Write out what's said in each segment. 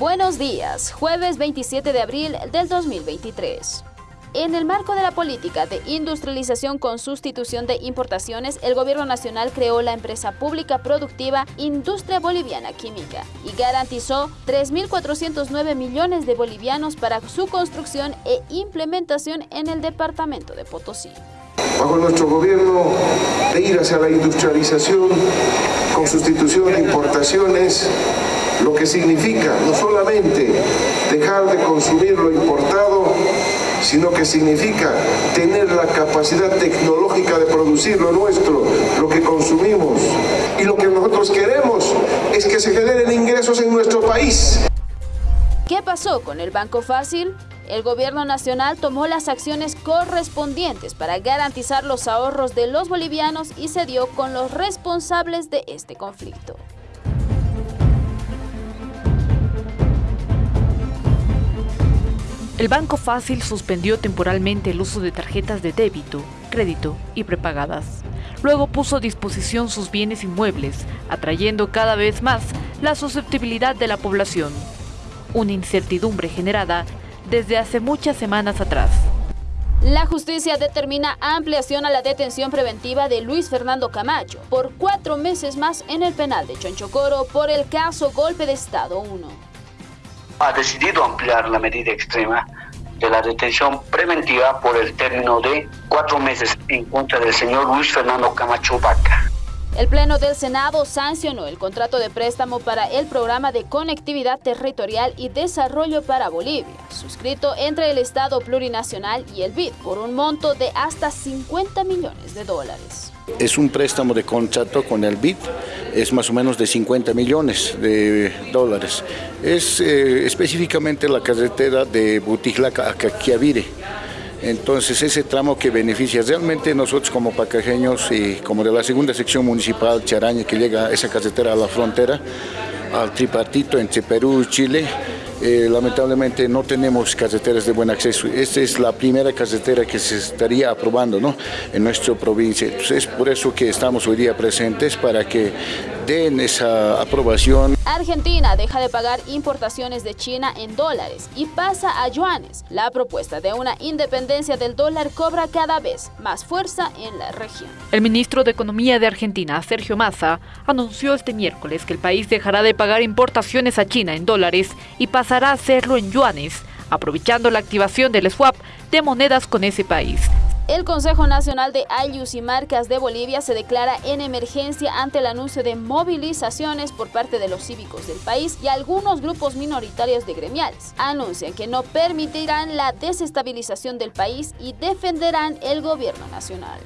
Buenos días, jueves 27 de abril del 2023. En el marco de la política de industrialización con sustitución de importaciones, el Gobierno Nacional creó la empresa pública productiva Industria Boliviana Química y garantizó 3.409 millones de bolivianos para su construcción e implementación en el departamento de Potosí. Bajo nuestro gobierno de ir hacia la industrialización con sustitución de importaciones, lo que significa no solamente dejar de consumir lo importado, sino que significa tener la capacidad tecnológica de producir lo nuestro, lo que consumimos. Y lo que nosotros queremos es que se generen ingresos en nuestro país. ¿Qué pasó con el Banco Fácil? El gobierno nacional tomó las acciones correspondientes para garantizar los ahorros de los bolivianos y se dio con los responsables de este conflicto. El Banco Fácil suspendió temporalmente el uso de tarjetas de débito, crédito y prepagadas. Luego puso a disposición sus bienes inmuebles, atrayendo cada vez más la susceptibilidad de la población. Una incertidumbre generada desde hace muchas semanas atrás. La justicia determina ampliación a la detención preventiva de Luis Fernando Camacho por cuatro meses más en el penal de Chonchocoro por el caso Golpe de Estado 1 ha decidido ampliar la medida extrema de la detención preventiva por el término de cuatro meses en contra del señor Luis Fernando Camacho Vaca. El Pleno del Senado sancionó el contrato de préstamo para el Programa de Conectividad Territorial y Desarrollo para Bolivia, suscrito entre el Estado Plurinacional y el BID, por un monto de hasta 50 millones de dólares. Es un préstamo de contrato con el BID, es más o menos de 50 millones de dólares. Es eh, específicamente la carretera de Butijlaca a Caquiavire. Entonces ese tramo que beneficia realmente nosotros como pacajeños y como de la segunda sección municipal Charaña que llega esa carretera a la frontera, al tripartito entre Perú y Chile, eh, lamentablemente no tenemos carreteras de buen acceso. Esta es la primera carretera que se estaría aprobando ¿no? en nuestra provincia. Entonces, es por eso que estamos hoy día presentes para que den esa aprobación. Argentina deja de pagar importaciones de China en dólares y pasa a yuanes. La propuesta de una independencia del dólar cobra cada vez más fuerza en la región. El ministro de Economía de Argentina, Sergio Massa, anunció este miércoles que el país dejará de pagar importaciones a China en dólares y pasará a hacerlo en yuanes, aprovechando la activación del swap de monedas con ese país. El Consejo Nacional de Ayus y Marcas de Bolivia se declara en emergencia ante el anuncio de movilizaciones por parte de los cívicos del país y algunos grupos minoritarios de gremiales. Anuncian que no permitirán la desestabilización del país y defenderán el gobierno nacional.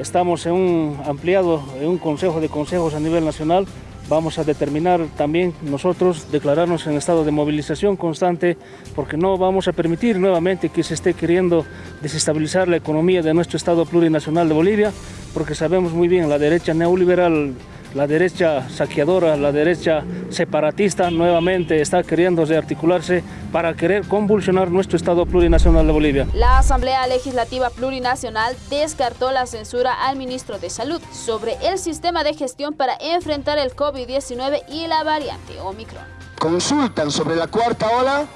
Estamos en un ampliado, en un consejo de consejos a nivel nacional Vamos a determinar también nosotros declararnos en estado de movilización constante porque no vamos a permitir nuevamente que se esté queriendo desestabilizar la economía de nuestro Estado plurinacional de Bolivia porque sabemos muy bien la derecha neoliberal la derecha saqueadora, la derecha separatista nuevamente está queriendo rearticularse para querer convulsionar nuestro Estado plurinacional de Bolivia. La Asamblea Legislativa Plurinacional descartó la censura al ministro de Salud sobre el sistema de gestión para enfrentar el COVID-19 y la variante Omicron. Consultan sobre la cuarta ola,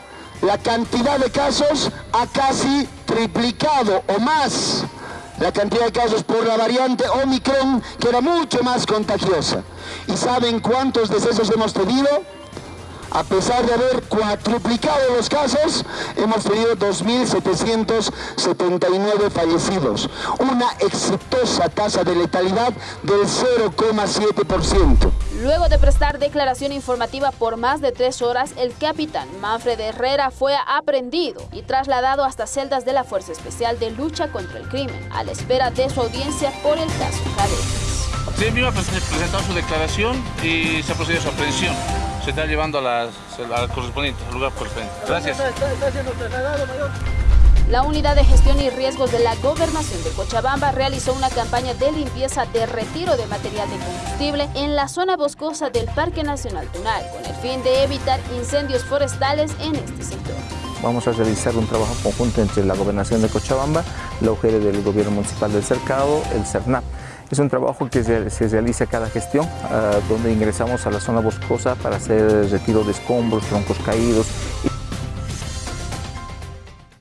la cantidad de casos ha casi triplicado o más la cantidad de casos por la variante Omicron, que era mucho más contagiosa. ¿Y saben cuántos decesos hemos tenido? A pesar de haber cuatruplicado los casos, hemos tenido 2.779 fallecidos. Una exitosa tasa de letalidad del 0,7%. Luego de prestar declaración informativa por más de tres horas, el capitán Manfred Herrera fue aprendido y trasladado hasta celdas de la Fuerza Especial de Lucha contra el Crimen, a la espera de su audiencia por el caso Cadetes. Sí, mismo presentado su declaración y se ha procedido a su aprehensión se está llevando a la, correspondiente, al lugar correspondiente. Gracias. La Unidad de Gestión y Riesgos de la Gobernación de Cochabamba realizó una campaña de limpieza de retiro de material de combustible en la zona boscosa del Parque Nacional Tunal, con el fin de evitar incendios forestales en este sector. Vamos a realizar un trabajo conjunto entre la Gobernación de Cochabamba, la UGR del Gobierno Municipal del Cercado, el CERNAP Es un trabajo que se realiza cada gestión, donde ingresamos a la zona boscosa para hacer retiro de escombros, troncos caídos.